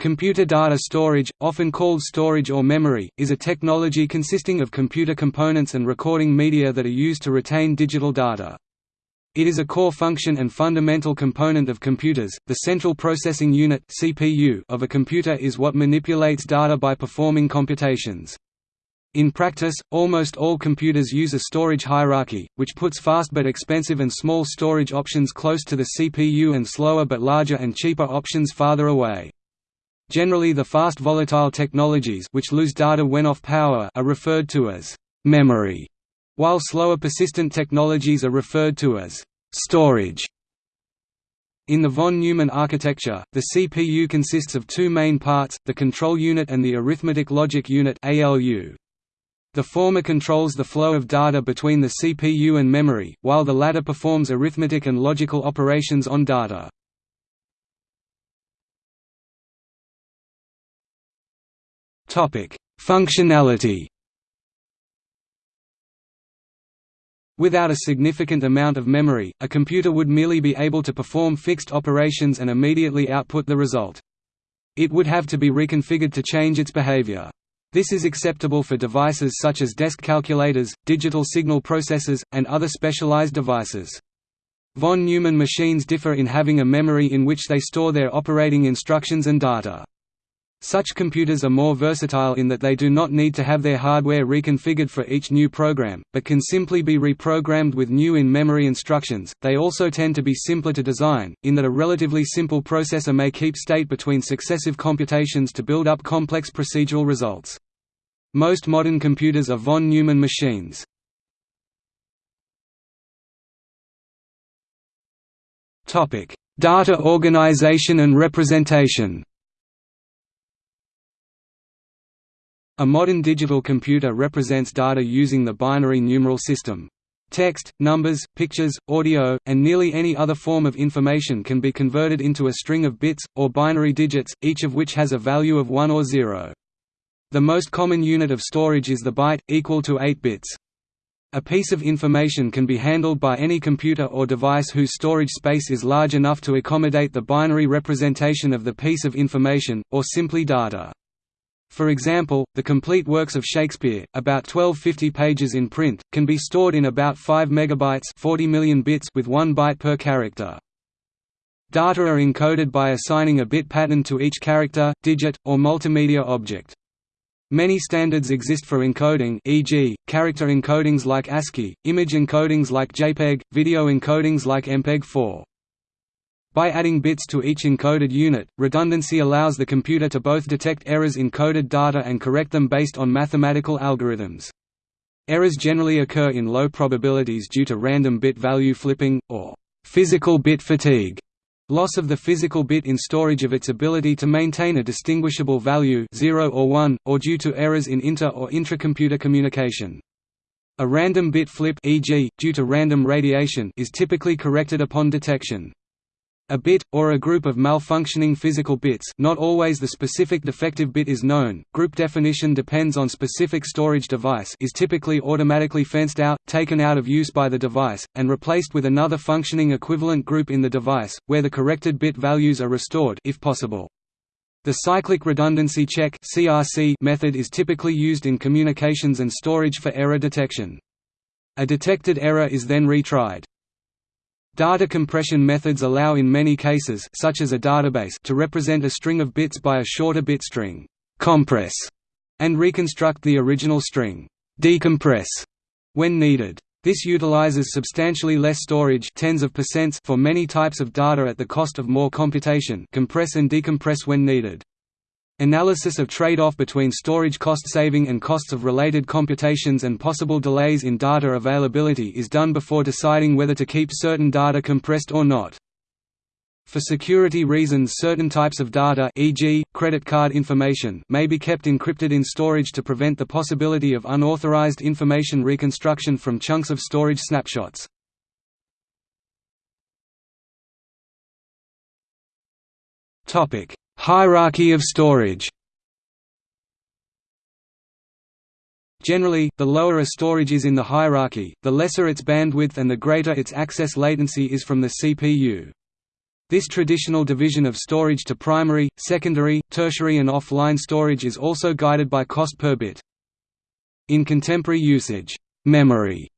Computer data storage, often called storage or memory, is a technology consisting of computer components and recording media that are used to retain digital data. It is a core function and fundamental component of computers. The central processing unit (CPU) of a computer is what manipulates data by performing computations. In practice, almost all computers use a storage hierarchy, which puts fast but expensive and small storage options close to the CPU and slower but larger and cheaper options farther away. Generally the fast volatile technologies which lose data when off power are referred to as «memory», while slower persistent technologies are referred to as «storage». In the von Neumann architecture, the CPU consists of two main parts, the control unit and the arithmetic logic unit. The former controls the flow of data between the CPU and memory, while the latter performs arithmetic and logical operations on data. Functionality. Without a significant amount of memory, a computer would merely be able to perform fixed operations and immediately output the result. It would have to be reconfigured to change its behavior. This is acceptable for devices such as desk calculators, digital signal processors, and other specialized devices. Von Neumann machines differ in having a memory in which they store their operating instructions and data. Such computers are more versatile in that they do not need to have their hardware reconfigured for each new program, but can simply be reprogrammed with new in-memory instructions. They also tend to be simpler to design, in that a relatively simple processor may keep state between successive computations to build up complex procedural results. Most modern computers are von Neumann machines. Topic: Data organization and representation. A modern digital computer represents data using the binary numeral system. Text, numbers, pictures, audio, and nearly any other form of information can be converted into a string of bits, or binary digits, each of which has a value of 1 or 0. The most common unit of storage is the byte, equal to 8 bits. A piece of information can be handled by any computer or device whose storage space is large enough to accommodate the binary representation of the piece of information, or simply data. For example, the complete works of Shakespeare, about 1250 pages in print, can be stored in about 5 megabytes 40 million bits with 1 byte per character. Data are encoded by assigning a bit pattern to each character, digit, or multimedia object. Many standards exist for encoding e.g., character encodings like ASCII, image encodings like JPEG, video encodings like MPEG-4. By adding bits to each encoded unit, redundancy allows the computer to both detect errors in coded data and correct them based on mathematical algorithms. Errors generally occur in low probabilities due to random bit value flipping, or physical bit fatigue, loss of the physical bit in storage of its ability to maintain a distinguishable value 0 or 1, or due to errors in inter- or intracomputer communication. A random bit flip e.g., due to random radiation is typically corrected upon detection. A bit, or a group of malfunctioning physical bits not always the specific defective bit is known, group definition depends on specific storage device is typically automatically fenced out, taken out of use by the device, and replaced with another functioning equivalent group in the device, where the corrected bit values are restored if possible. The cyclic redundancy check method is typically used in communications and storage for error detection. A detected error is then retried. Data compression methods allow in many cases such as a database to represent a string of bits by a shorter bit string compress, and reconstruct the original string decompress when needed. This utilizes substantially less storage tens of percents for many types of data at the cost of more computation compress and decompress when needed. Analysis of trade-off between storage cost saving and costs of related computations and possible delays in data availability is done before deciding whether to keep certain data compressed or not. For security reasons certain types of data e.g., credit card information may be kept encrypted in storage to prevent the possibility of unauthorized information reconstruction from chunks of storage snapshots. Hierarchy of storage Generally, the lower a storage is in the hierarchy, the lesser its bandwidth and the greater its access latency is from the CPU. This traditional division of storage to primary, secondary, tertiary and off-line storage is also guided by cost per bit. In contemporary usage, memory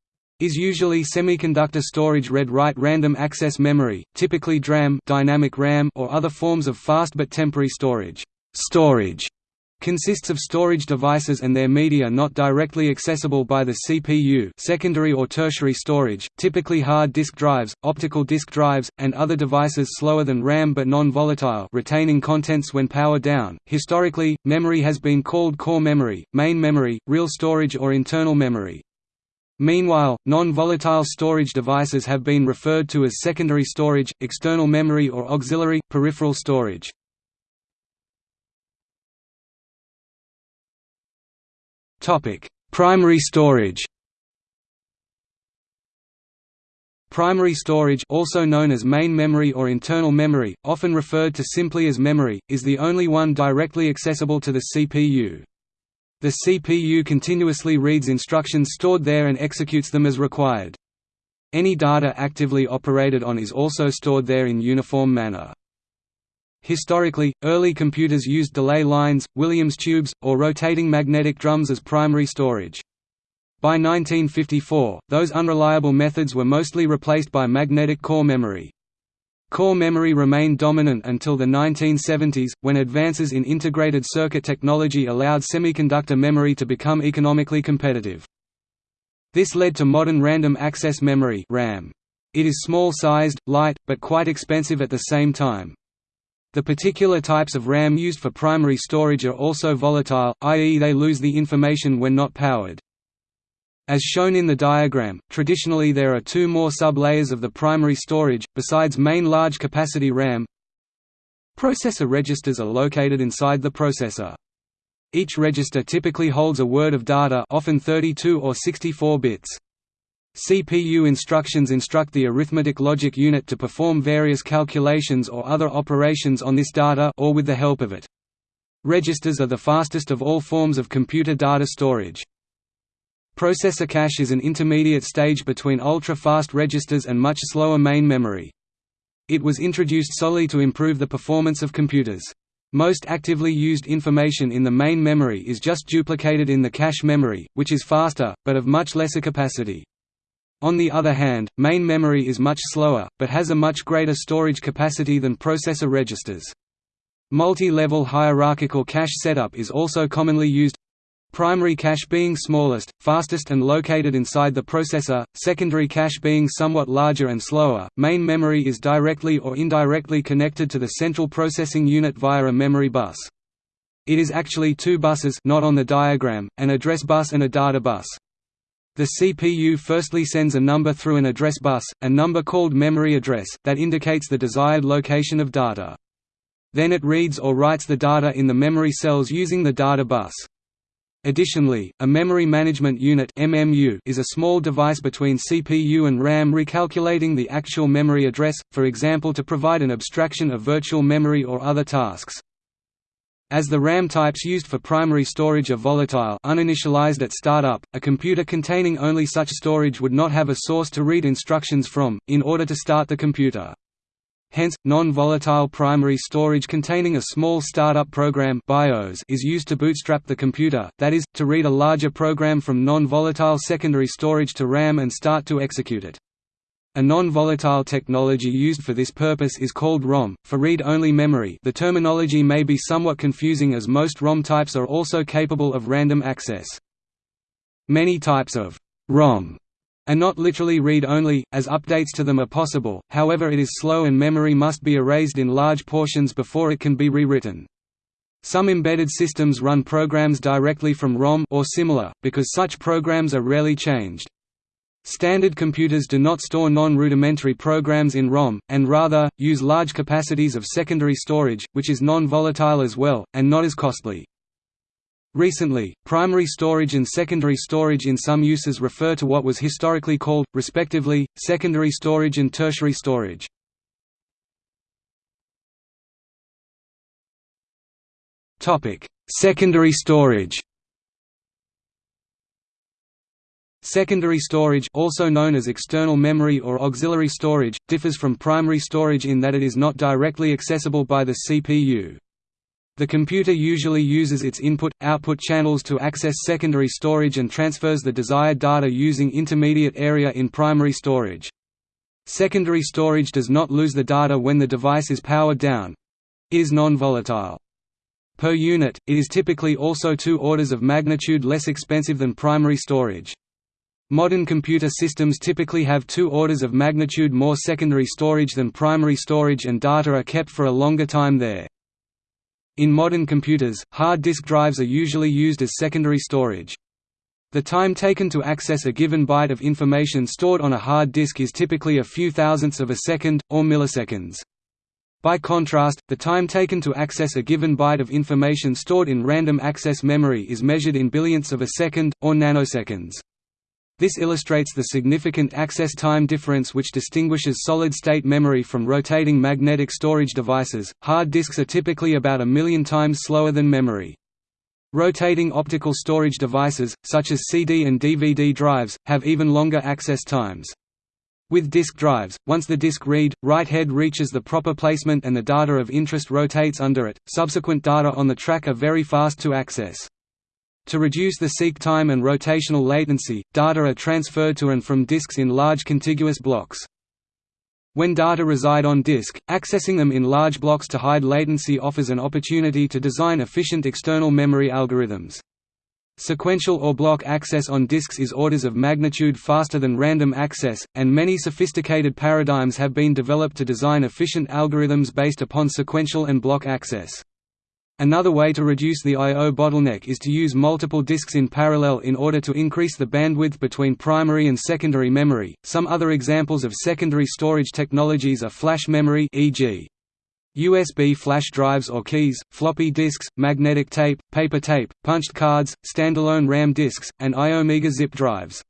is usually semiconductor storage read-write random access memory, typically DRAM, dynamic RAM or other forms of fast but temporary storage. Storage consists of storage devices and their media not directly accessible by the CPU secondary or tertiary storage, typically hard disk drives, optical disk drives, and other devices slower than RAM but non-volatile retaining contents when power down. Historically, memory has been called core memory, main memory, real storage or internal memory. Meanwhile, non-volatile storage devices have been referred to as secondary storage, external memory or auxiliary, peripheral storage. Primary storage. Primary storage also known as main memory or internal memory, often referred to simply as memory, is the only one directly accessible to the CPU. The CPU continuously reads instructions stored there and executes them as required. Any data actively operated on is also stored there in uniform manner. Historically, early computers used delay lines, Williams tubes, or rotating magnetic drums as primary storage. By 1954, those unreliable methods were mostly replaced by magnetic core memory. Core memory remained dominant until the 1970s, when advances in integrated circuit technology allowed semiconductor memory to become economically competitive. This led to modern random access memory. It is small-sized, light, but quite expensive at the same time. The particular types of RAM used for primary storage are also volatile, i.e. they lose the information when not powered. As shown in the diagram, traditionally there are two more sub-layers of the primary storage, besides main large-capacity RAM. Processor registers are located inside the processor. Each register typically holds a word of data often 32 or 64 bits. CPU instructions instruct the arithmetic logic unit to perform various calculations or other operations on this data or with the help of it. Registers are the fastest of all forms of computer data storage. Processor cache is an intermediate stage between ultra-fast registers and much slower main memory. It was introduced solely to improve the performance of computers. Most actively used information in the main memory is just duplicated in the cache memory, which is faster, but of much lesser capacity. On the other hand, main memory is much slower, but has a much greater storage capacity than processor registers. Multi-level hierarchical cache setup is also commonly used primary cache being smallest, fastest and located inside the processor, secondary cache being somewhat larger and slower. Main memory is directly or indirectly connected to the central processing unit via a memory bus. It is actually two buses not on the diagram, an address bus and a data bus. The CPU firstly sends a number through an address bus, a number called memory address, that indicates the desired location of data. Then it reads or writes the data in the memory cells using the data bus. Additionally, a Memory Management Unit (MMU) is a small device between CPU and RAM recalculating the actual memory address, for example to provide an abstraction of virtual memory or other tasks. As the RAM types used for primary storage are volatile uninitialized at startup, a computer containing only such storage would not have a source to read instructions from, in order to start the computer. Hence, non-volatile primary storage containing a small startup program BIOS is used to bootstrap the computer, that is, to read a larger program from non-volatile secondary storage to RAM and start to execute it. A non-volatile technology used for this purpose is called ROM, for read-only memory the terminology may be somewhat confusing as most ROM types are also capable of random access. Many types of ROM are not literally read-only, as updates to them are possible, however it is slow and memory must be erased in large portions before it can be rewritten. Some embedded systems run programs directly from ROM or similar, because such programs are rarely changed. Standard computers do not store non-rudimentary programs in ROM, and rather, use large capacities of secondary storage, which is non-volatile as well, and not as costly. Recently, primary storage and secondary storage in some uses refer to what was historically called, respectively, secondary storage and tertiary storage. Secondary storage Secondary storage also known as external memory or auxiliary storage, differs from primary storage in that it is not directly accessible by the CPU. The computer usually uses its input-output channels to access secondary storage and transfers the desired data using intermediate area in primary storage. Secondary storage does not lose the data when the device is powered down. It is non-volatile. Per unit, it is typically also two orders of magnitude less expensive than primary storage. Modern computer systems typically have two orders of magnitude more secondary storage than primary storage and data are kept for a longer time there. In modern computers, hard disk drives are usually used as secondary storage. The time taken to access a given byte of information stored on a hard disk is typically a few thousandths of a second, or milliseconds. By contrast, the time taken to access a given byte of information stored in random access memory is measured in billionths of a second, or nanoseconds. This illustrates the significant access time difference which distinguishes solid-state memory from rotating magnetic storage devices. Hard disks are typically about a million times slower than memory. Rotating optical storage devices, such as CD and DVD drives, have even longer access times. With disk drives, once the disk read, write head reaches the proper placement and the data of interest rotates under it, subsequent data on the track are very fast to access. To reduce the seek time and rotational latency, data are transferred to and from disks in large contiguous blocks. When data reside on disk, accessing them in large blocks to hide latency offers an opportunity to design efficient external memory algorithms. Sequential or block access on disks is orders of magnitude faster than random access, and many sophisticated paradigms have been developed to design efficient algorithms based upon sequential and block access. Another way to reduce the I.O. bottleneck is to use multiple disks in parallel in order to increase the bandwidth between primary and secondary memory. Some other examples of secondary storage technologies are flash memory e.g. USB flash drives or keys, floppy disks, magnetic tape, paper tape, punched cards, standalone RAM disks, and Iomega zip drives.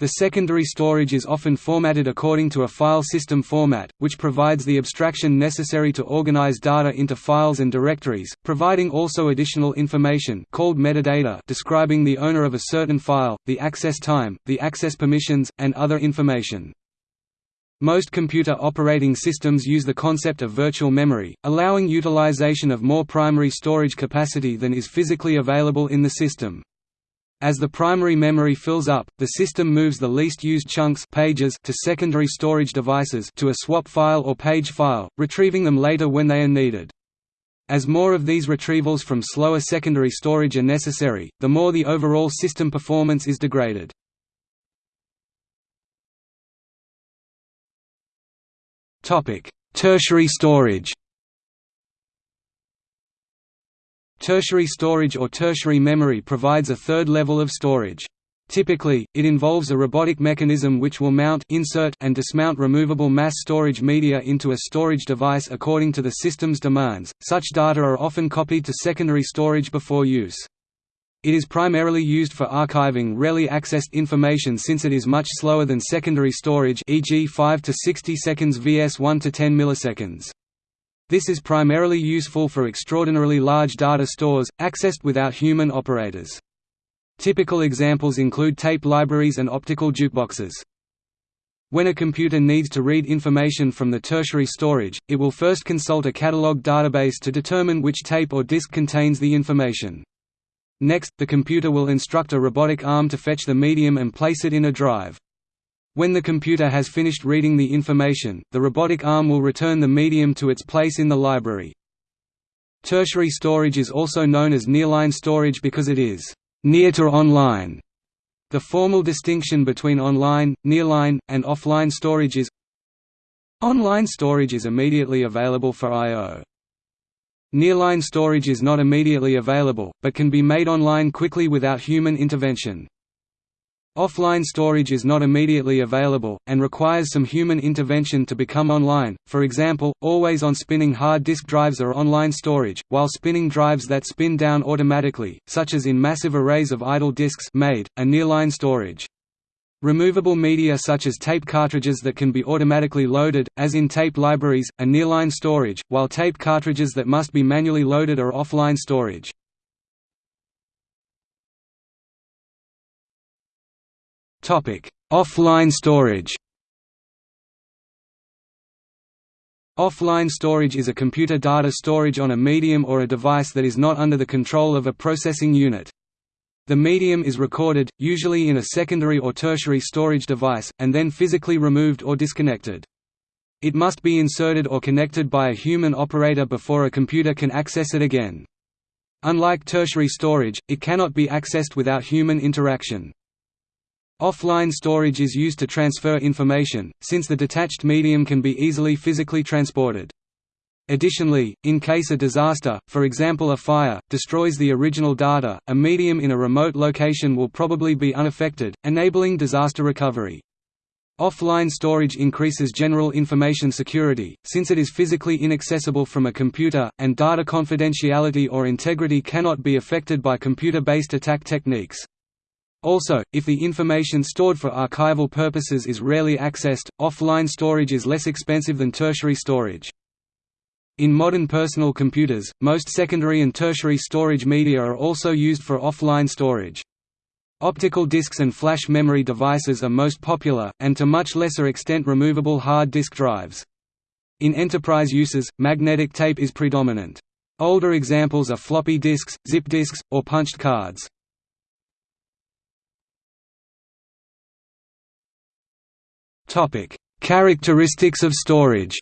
The secondary storage is often formatted according to a file system format, which provides the abstraction necessary to organize data into files and directories, providing also additional information called metadata describing the owner of a certain file, the access time, the access permissions, and other information. Most computer operating systems use the concept of virtual memory, allowing utilization of more primary storage capacity than is physically available in the system. As the primary memory fills up, the system moves the least used chunks pages to secondary storage devices to a swap file or page file, retrieving them later when they are needed. As more of these retrievals from slower secondary storage are necessary, the more the overall system performance is degraded. Tertiary storage Tertiary storage or tertiary memory provides a third level of storage. Typically, it involves a robotic mechanism which will mount insert and dismount removable mass storage media into a storage device according to the system's demands. Such data are often copied to secondary storage before use. It is primarily used for archiving rarely accessed information since it is much slower than secondary storage e.g. 5 to 60 seconds vs 1 to 10 milliseconds. This is primarily useful for extraordinarily large data stores, accessed without human operators. Typical examples include tape libraries and optical jukeboxes. When a computer needs to read information from the tertiary storage, it will first consult a catalog database to determine which tape or disk contains the information. Next, the computer will instruct a robotic arm to fetch the medium and place it in a drive. When the computer has finished reading the information, the robotic arm will return the medium to its place in the library. Tertiary storage is also known as nearline storage because it is near to online. The formal distinction between online, nearline, and offline storage is Online storage is immediately available for I.O. Nearline storage is not immediately available, but can be made online quickly without human intervention. Offline storage is not immediately available, and requires some human intervention to become online, for example, always-on spinning hard disk drives are online storage, while spinning drives that spin down automatically, such as in massive arrays of idle disks MAID, are nearline storage. Removable media such as tape cartridges that can be automatically loaded, as in tape libraries, are nearline storage, while tape cartridges that must be manually loaded are offline storage. Offline storage Offline storage is a computer data storage on a medium or a device that is not under the control of a processing unit. The medium is recorded, usually in a secondary or tertiary storage device, and then physically removed or disconnected. It must be inserted or connected by a human operator before a computer can access it again. Unlike tertiary storage, it cannot be accessed without human interaction. Offline storage is used to transfer information, since the detached medium can be easily physically transported. Additionally, in case a disaster, for example a fire, destroys the original data, a medium in a remote location will probably be unaffected, enabling disaster recovery. Offline storage increases general information security, since it is physically inaccessible from a computer, and data confidentiality or integrity cannot be affected by computer-based attack techniques. Also, if the information stored for archival purposes is rarely accessed, offline storage is less expensive than tertiary storage. In modern personal computers, most secondary and tertiary storage media are also used for offline storage. Optical disks and flash memory devices are most popular, and to much lesser extent removable hard disk drives. In enterprise uses, magnetic tape is predominant. Older examples are floppy disks, zip disks, or punched cards. Topic: Characteristics of storage.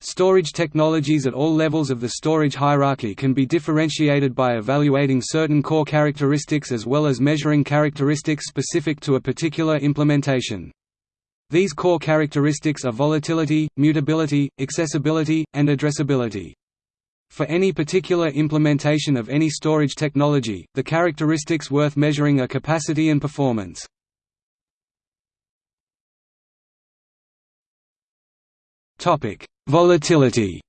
Storage technologies at all levels of the storage hierarchy can be differentiated by evaluating certain core characteristics as well as measuring characteristics specific to a particular implementation. These core characteristics are volatility, mutability, accessibility, and addressability. For any particular implementation of any storage technology, the characteristics worth measuring are capacity and performance. Volatility.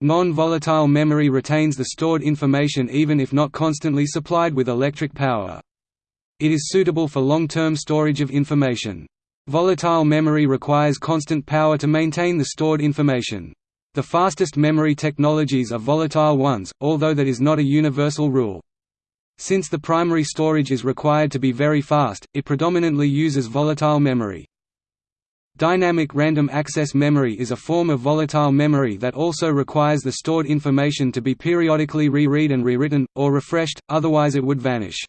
Non-volatile memory retains the stored information even if not constantly supplied with electric power. It is suitable for long-term storage of information. Volatile memory requires constant power to maintain the stored information. The fastest memory technologies are volatile ones, although that is not a universal rule. Since the primary storage is required to be very fast, it predominantly uses volatile memory. Dynamic random access memory is a form of volatile memory that also requires the stored information to be periodically re-read and rewritten, or refreshed, otherwise it would vanish.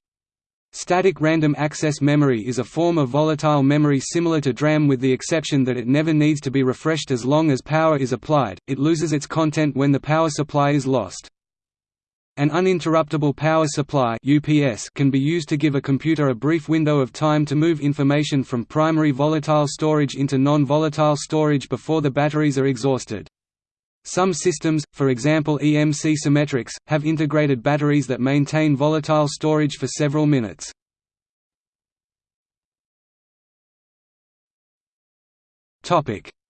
Static random access memory is a form of volatile memory similar to DRAM with the exception that it never needs to be refreshed as long as power is applied, it loses its content when the power supply is lost. An uninterruptible power supply UPS can be used to give a computer a brief window of time to move information from primary volatile storage into non-volatile storage before the batteries are exhausted. Some systems, for example EMC Symmetrix, have integrated batteries that maintain volatile storage for several minutes.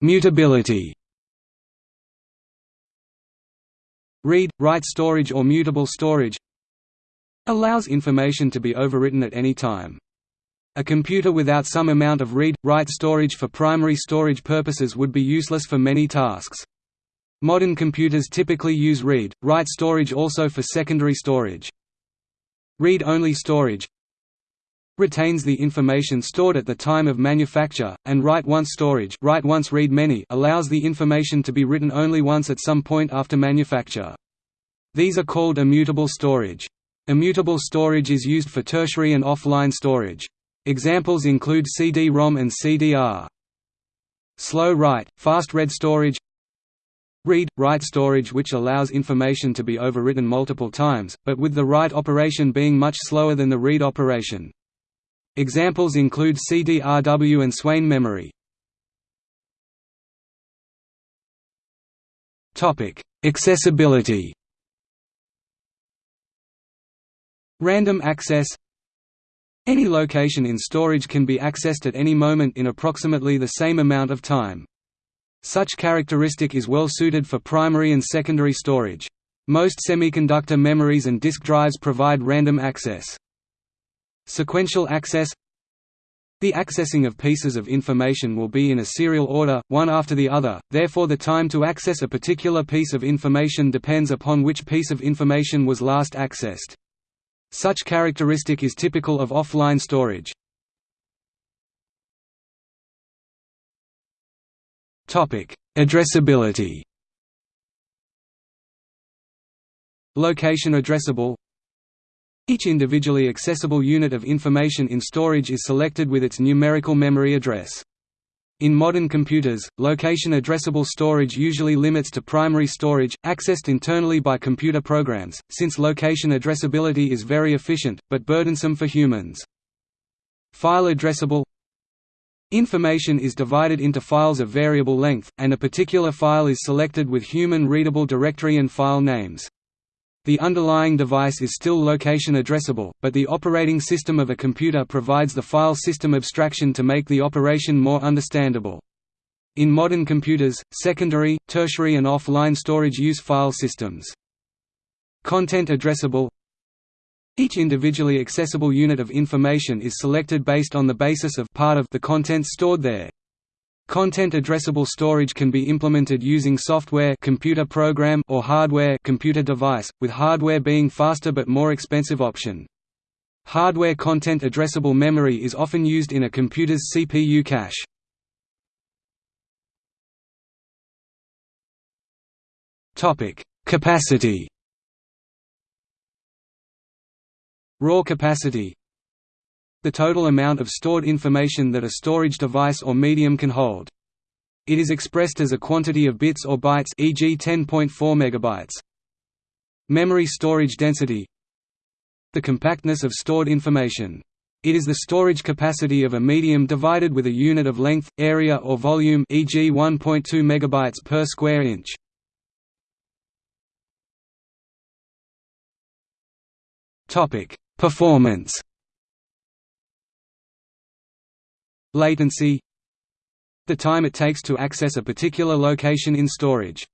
Mutability Read, write storage or mutable storage allows information to be overwritten at any time. A computer without some amount of read-write storage for primary storage purposes would be useless for many tasks. Modern computers typically use read-write storage also for secondary storage. Read-only storage retains the information stored at the time of manufacture, and write-once storage write once read many allows the information to be written only once at some point after manufacture. These are called immutable storage. Immutable storage is used for tertiary and offline storage. Examples include CD-ROM and CDR. Slow write, fast read storage Read-write storage which allows information to be overwritten multiple times, but with the write operation being much slower than the read operation. Examples include CDRW and Swain memory. Accessibility Random access Any location in storage can be accessed at any moment in approximately the same amount of time. Such characteristic is well suited for primary and secondary storage. Most semiconductor memories and disk drives provide random access. Sequential access The accessing of pieces of information will be in a serial order, one after the other, therefore the time to access a particular piece of information depends upon which piece of information was last accessed. Such characteristic is typical of offline storage. Addressability Location addressable Each individually accessible unit of information in storage is selected with its numerical memory address. In modern computers, location addressable storage usually limits to primary storage, accessed internally by computer programs, since location addressability is very efficient, but burdensome for humans. File addressable Information is divided into files of variable length, and a particular file is selected with human-readable directory and file names. The underlying device is still location addressable, but the operating system of a computer provides the file system abstraction to make the operation more understandable. In modern computers, secondary, tertiary and offline storage use file systems. Content addressable Each individually accessible unit of information is selected based on the basis of part of the contents stored there. Content addressable storage can be implemented using software computer program or hardware computer device, with hardware being faster but more expensive option. Hardware content addressable memory is often used in a computer's CPU cache. Topic: Capacity. Raw capacity the total amount of stored information that a storage device or medium can hold. It is expressed as a quantity of bits or bytes e.g. 10.4 megabytes. Memory storage density The compactness of stored information. It is the storage capacity of a medium divided with a unit of length, area or volume e.g. 1.2 megabytes per square inch. Topic: Performance Latency The time it takes to access a particular location in storage.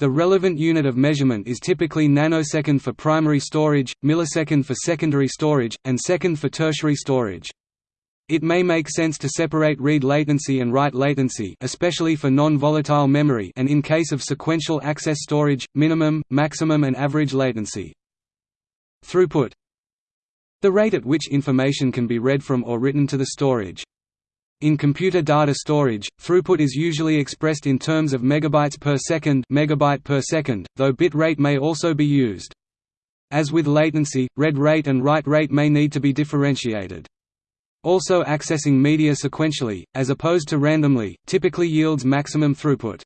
The relevant unit of measurement is typically nanosecond for primary storage, millisecond for secondary storage, and second for tertiary storage. It may make sense to separate read latency and write latency especially for non-volatile memory and in case of sequential access storage, minimum, maximum and average latency. Throughput The rate at which information can be read from or written to the storage. In computer data storage, throughput is usually expressed in terms of megabytes per second, megabyte per second, though bit rate may also be used. As with latency, read rate and write rate may need to be differentiated. Also accessing media sequentially, as opposed to randomly, typically yields maximum throughput.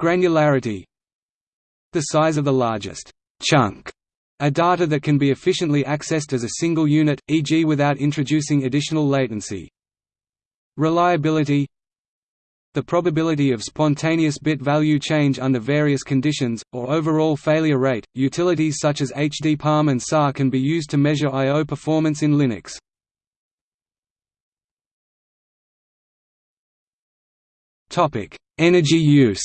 Granularity The size of the largest chunk a data that can be efficiently accessed as a single unit, e.g. without introducing additional latency. Reliability The probability of spontaneous bit value change under various conditions, or overall failure rate. Utilities such as hdparm and SAR can be used to measure I.O. performance in Linux. Energy use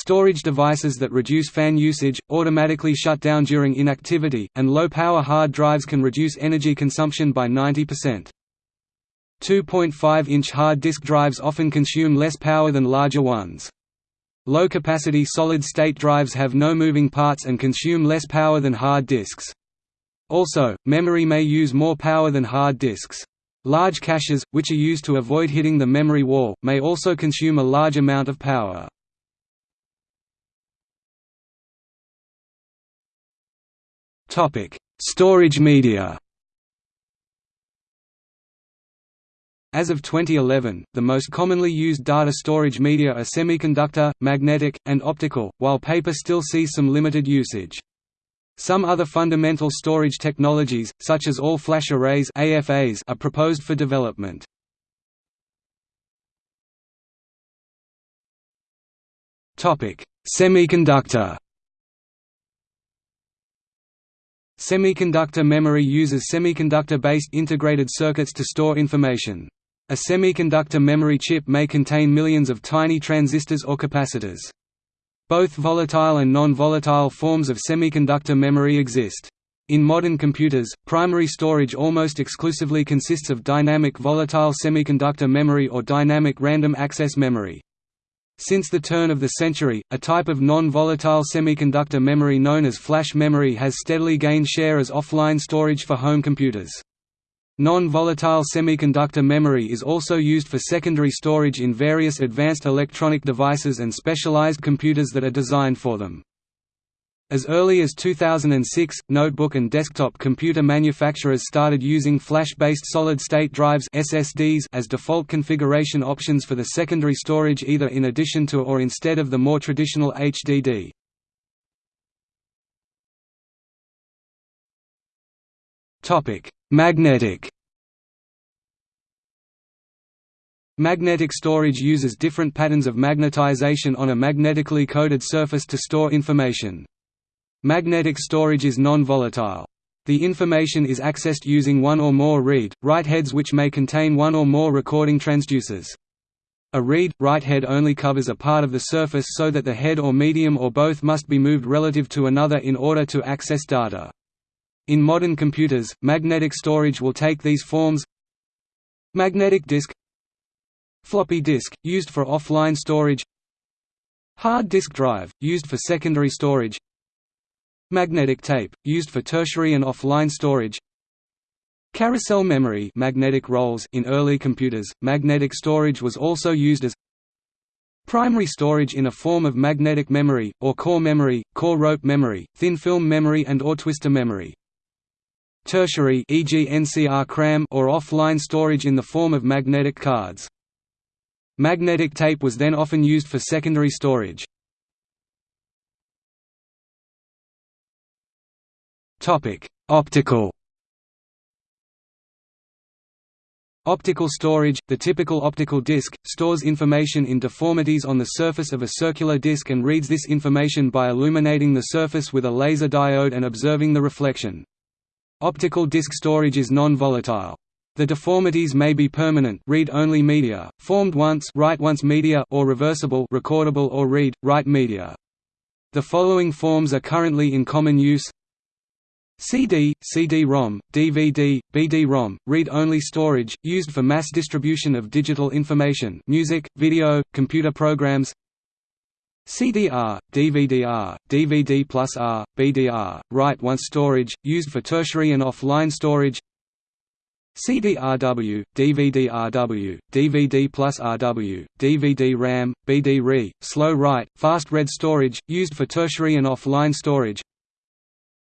Storage devices that reduce fan usage, automatically shut down during inactivity, and low-power hard drives can reduce energy consumption by 90%. 2.5-inch hard disk drives often consume less power than larger ones. Low-capacity solid-state drives have no moving parts and consume less power than hard disks. Also, memory may use more power than hard disks. Large caches, which are used to avoid hitting the memory wall, may also consume a large amount of power. Storage media. As of 2011, the most commonly used data storage media are semiconductor, magnetic, and optical, while paper still sees some limited usage. Some other fundamental storage technologies, such as all-flash arrays AFAs, are proposed for development. Semiconductor Semiconductor memory uses semiconductor-based integrated circuits to store information. A semiconductor memory chip may contain millions of tiny transistors or capacitors. Both volatile and non-volatile forms of semiconductor memory exist. In modern computers, primary storage almost exclusively consists of dynamic volatile semiconductor memory or dynamic random access memory. Since the turn of the century, a type of non-volatile semiconductor memory known as flash memory has steadily gained share as offline storage for home computers. Non-volatile semiconductor memory is also used for secondary storage in various advanced electronic devices and specialized computers that are designed for them. As early as 2006, notebook and desktop computer manufacturers started using flash-based solid-state drives SSDs as default configuration options for the secondary storage either in addition to or instead of the more traditional HDD. Topic: Magnetic Magnetic storage uses different patterns of magnetization on a magnetically coded surface to store information. Magnetic storage is non-volatile. The information is accessed using one or more read-write heads which may contain one or more recording transducers. A read-write head only covers a part of the surface so that the head or medium or both must be moved relative to another in order to access data. In modern computers, magnetic storage will take these forms Magnetic disk Floppy disk, used for offline storage Hard disk drive, used for secondary storage Magnetic tape, used for tertiary and offline storage Carousel memory magnetic rolls in early computers, magnetic storage was also used as primary storage in a form of magnetic memory, or core memory, core rope memory, thin film memory and or twistor memory. Tertiary e.g. NCR CRAM or offline storage in the form of magnetic cards. Magnetic tape was then often used for secondary storage. Optical Optical storage – The typical optical disc, stores information in deformities on the surface of a circular disc and reads this information by illuminating the surface with a laser diode and observing the reflection. Optical disc storage is non-volatile. The deformities may be permanent read-only media, formed once write-once media or reversible recordable or read-write media. The following forms are currently in common use CD, CD-ROM, DVD, BD-ROM, read-only storage, used for mass distribution of digital information music, video, computer programs. CDR, DVD-R, DVD plus R, BDR, write-once storage, used for tertiary and offline storage. CD-RW, DVD-RW, DVD plus RW, DVD-RAM, BD-RE, slow write, fast read storage, used for tertiary and offline storage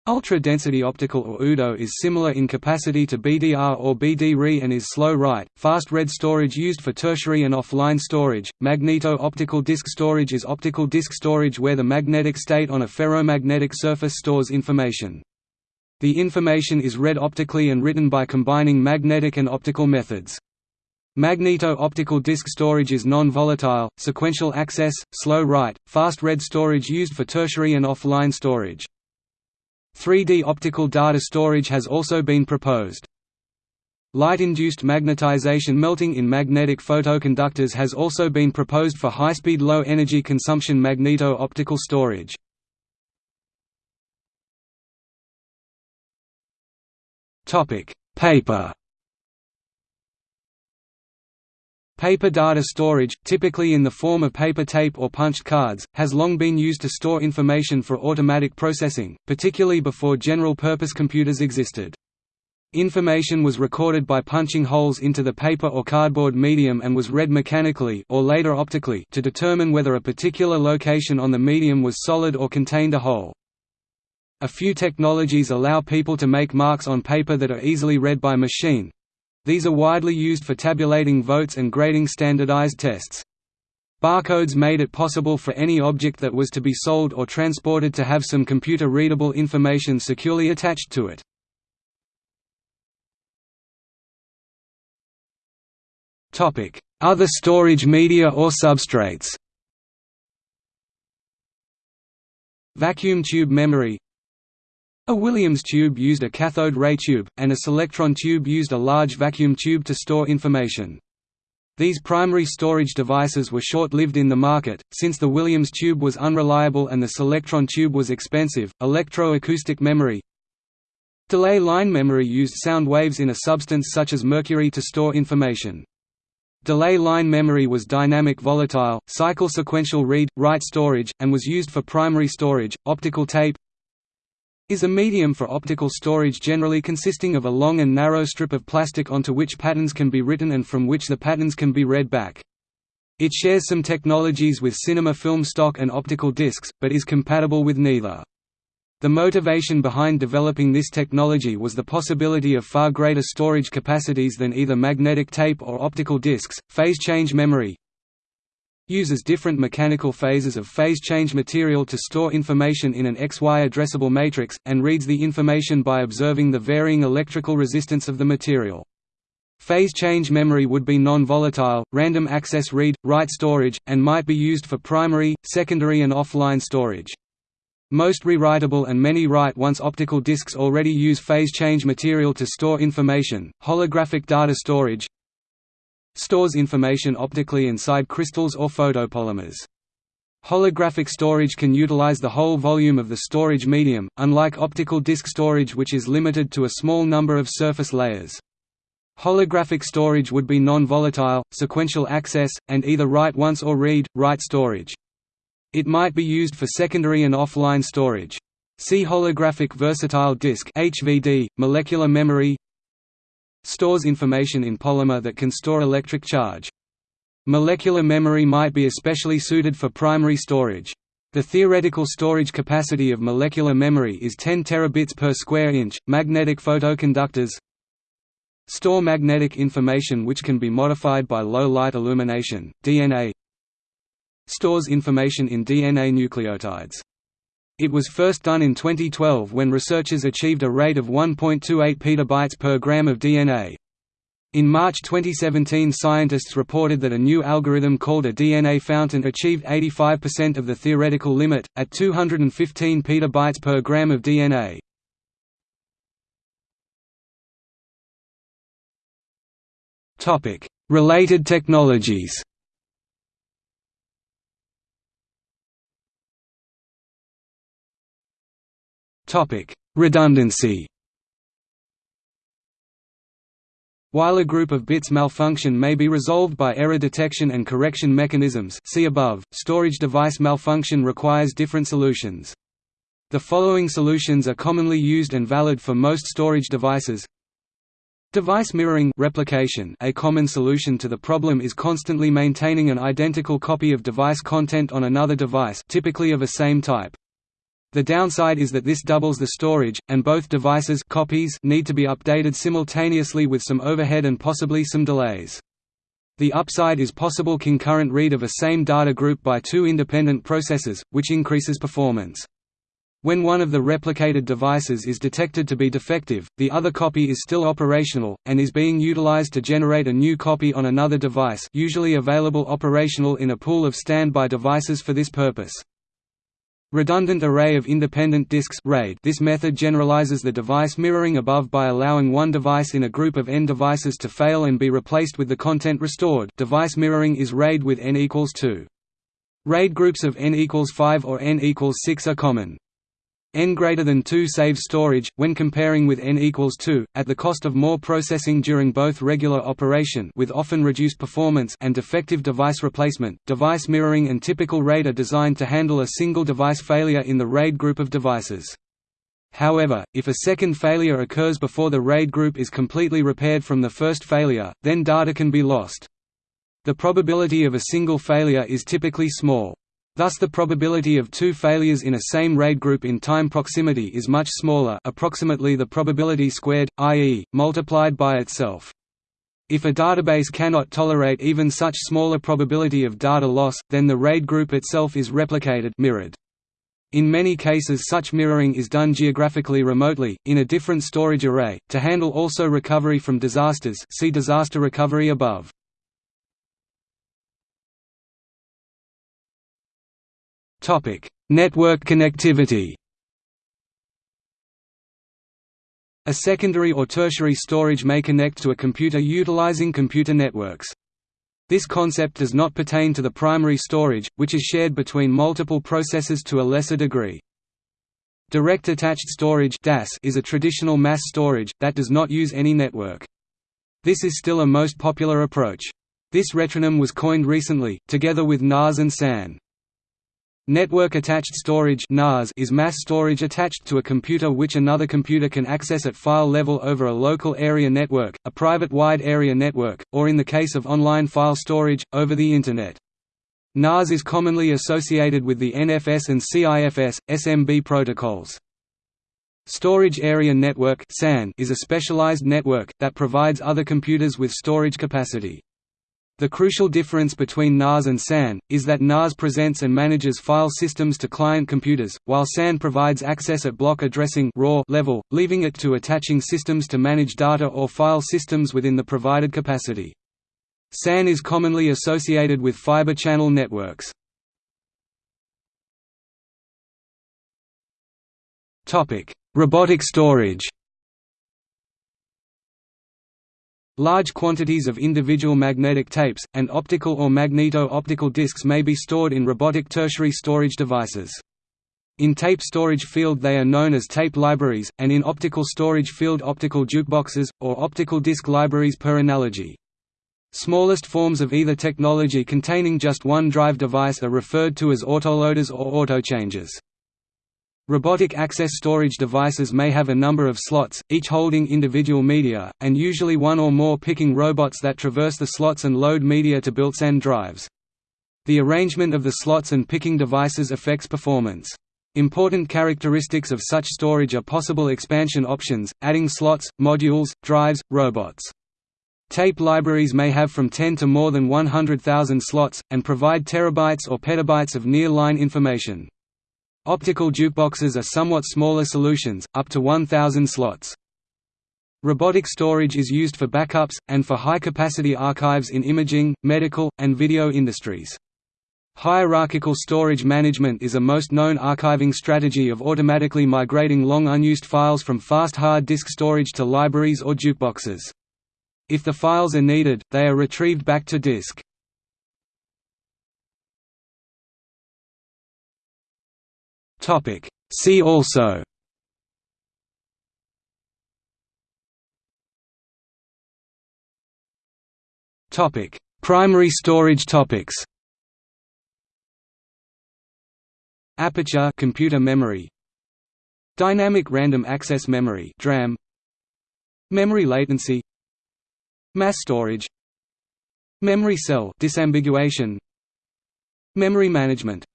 Ultra-density optical or UDO is similar in capacity to BDR or BD-RE and is slow write, fast read storage used for tertiary and offline storage. Magneto-optical disk storage is optical disk storage where the magnetic state on a ferromagnetic surface stores information. The information is read optically and written by combining magnetic and optical methods. Magneto-optical disk storage is non-volatile, sequential access, slow write, fast read storage used for tertiary and offline storage. 3D optical data storage has also been proposed. Light-induced magnetization melting in magnetic photoconductors has also been proposed for high-speed low-energy consumption magneto-optical storage. Paper Paper data storage, typically in the form of paper tape or punched cards, has long been used to store information for automatic processing, particularly before general-purpose computers existed. Information was recorded by punching holes into the paper or cardboard medium and was read mechanically or later optically to determine whether a particular location on the medium was solid or contained a hole. A few technologies allow people to make marks on paper that are easily read by machine, these are widely used for tabulating votes and grading standardized tests. Barcodes made it possible for any object that was to be sold or transported to have some computer-readable information securely attached to it. Other storage media or substrates Vacuum tube memory a Williams tube used a cathode ray tube, and a Selectron tube used a large vacuum tube to store information. These primary storage devices were short-lived in the market, since the Williams tube was unreliable and the Selectron tube was expensive. Electro-acoustic memory Delay line memory used sound waves in a substance such as mercury to store information. Delay line memory was dynamic volatile, cycle sequential read-write storage, and was used for primary storage. Optical tape is a medium for optical storage generally consisting of a long and narrow strip of plastic onto which patterns can be written and from which the patterns can be read back. It shares some technologies with cinema film stock and optical discs, but is compatible with neither. The motivation behind developing this technology was the possibility of far greater storage capacities than either magnetic tape or optical discs. Phase change memory uses different mechanical phases of phase change material to store information in an XY addressable matrix, and reads the information by observing the varying electrical resistance of the material. Phase change memory would be non-volatile, random access read-write storage, and might be used for primary, secondary and offline storage. Most rewritable and many write-once optical discs already use phase change material to store information. Holographic data storage stores information optically inside crystals or photopolymers. Holographic storage can utilize the whole volume of the storage medium, unlike optical disk storage which is limited to a small number of surface layers. Holographic storage would be non-volatile, sequential access, and either write-once or read-write storage. It might be used for secondary and offline storage. See holographic versatile disk (HVD), molecular memory. Stores information in polymer that can store electric charge. Molecular memory might be especially suited for primary storage. The theoretical storage capacity of molecular memory is 10 terabits per square inch. Magnetic photoconductors store magnetic information which can be modified by low light illumination. DNA stores information in DNA nucleotides. It was first done in 2012 when researchers achieved a rate of 1.28 petabytes per gram of DNA. In March 2017 scientists reported that a new algorithm called a DNA fountain achieved 85% of the theoretical limit, at 215 petabytes per gram of DNA. Related technologies Redundancy While a group of bits malfunction may be resolved by error detection and correction mechanisms see above, storage device malfunction requires different solutions. The following solutions are commonly used and valid for most storage devices Device mirroring replication A common solution to the problem is constantly maintaining an identical copy of device content on another device typically of a same type. The downside is that this doubles the storage, and both devices copies need to be updated simultaneously with some overhead and possibly some delays. The upside is possible concurrent read of a same data group by two independent processors, which increases performance. When one of the replicated devices is detected to be defective, the other copy is still operational, and is being utilized to generate a new copy on another device usually available operational in a pool of standby devices for this purpose. Redundant array of independent disks. RAID. This method generalizes the device mirroring above by allowing one device in a group of n devices to fail and be replaced with the content restored. Device mirroring is RAID with n equals 2. RAID groups of n equals 5 or n equals 6 are common n greater than 2 saves storage, when comparing with n equals 2, at the cost of more processing during both regular operation with often reduced performance and defective device replacement. Device mirroring and typical RAID are designed to handle a single device failure in the RAID group of devices. However, if a second failure occurs before the RAID group is completely repaired from the first failure, then data can be lost. The probability of a single failure is typically small. Thus the probability of two failures in a same RAID group in time proximity is much smaller approximately the probability squared, i.e., multiplied by itself. If a database cannot tolerate even such smaller probability of data loss, then the RAID group itself is replicated mirrored. In many cases such mirroring is done geographically remotely, in a different storage array, to handle also recovery from disasters see disaster recovery above. Topic: Network connectivity. A secondary or tertiary storage may connect to a computer utilizing computer networks. This concept does not pertain to the primary storage, which is shared between multiple processors to a lesser degree. Direct attached storage is a traditional mass storage, that does not use any network. This is still a most popular approach. This retronym was coined recently, together with NAS and SAN. Network attached storage (NAS) is mass storage attached to a computer which another computer can access at file level over a local area network, a private wide area network, or in the case of online file storage, over the Internet. NAS is commonly associated with the NFS and CIFS, SMB protocols. Storage Area Network SAN is a specialized network, that provides other computers with storage capacity. The crucial difference between NAS and SAN, is that NAS presents and manages file systems to client computers, while SAN provides access at block addressing raw level, leaving it to attaching systems to manage data or file systems within the provided capacity. SAN is commonly associated with fiber channel networks. Robotic storage Large quantities of individual magnetic tapes, and optical or magneto-optical disks may be stored in robotic tertiary storage devices. In tape storage field they are known as tape libraries, and in optical storage field optical jukeboxes, or optical disc libraries per analogy. Smallest forms of either technology containing just one drive device are referred to as autoloaders or autochangers. Robotic access storage devices may have a number of slots, each holding individual media, and usually one or more picking robots that traverse the slots and load media to built-in drives. The arrangement of the slots and picking devices affects performance. Important characteristics of such storage are possible expansion options, adding slots, modules, drives, robots. Tape libraries may have from 10 to more than 100,000 slots, and provide terabytes or petabytes of near-line information. Optical jukeboxes are somewhat smaller solutions, up to 1,000 slots. Robotic storage is used for backups, and for high-capacity archives in imaging, medical, and video industries. Hierarchical storage management is a most known archiving strategy of automatically migrating long unused files from fast hard disk storage to libraries or jukeboxes. If the files are needed, they are retrieved back to disk. See also Topic: Primary storage topics. Aperture computer memory. Dynamic random access memory (DRAM). Memory latency. Mass storage Memory cell disambiguation Memory management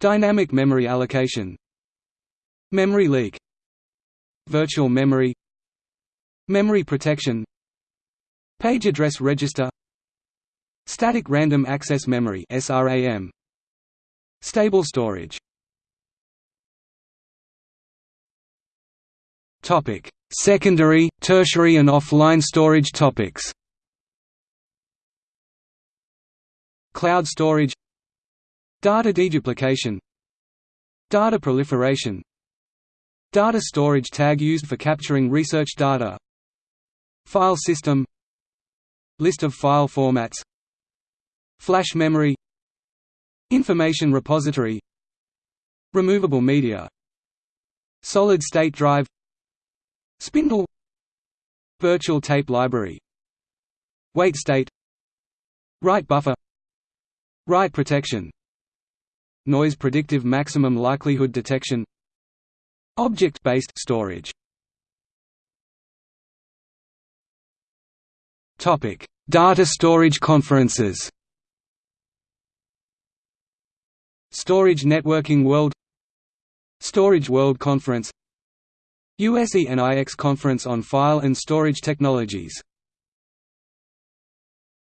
Dynamic memory allocation. Memory leak. Virtual memory. Memory protection. Page address register. Static random access memory SRAM Stable storage. Topic. Secondary, tertiary and offline storage topics. Cloud storage Data deduplication. Data proliferation. Data storage tag used for capturing research data. File system. List of file formats. Flash memory. Information repository. Removable media. Solid-state drive. Spindle. Virtual tape library. Wait state. Write buffer. Write protection Noise predictive maximum likelihood detection Object-based storage. Topic: Data storage conferences. Storage Networking World. Storage World Conference. USENIX Conference on File and Storage Technologies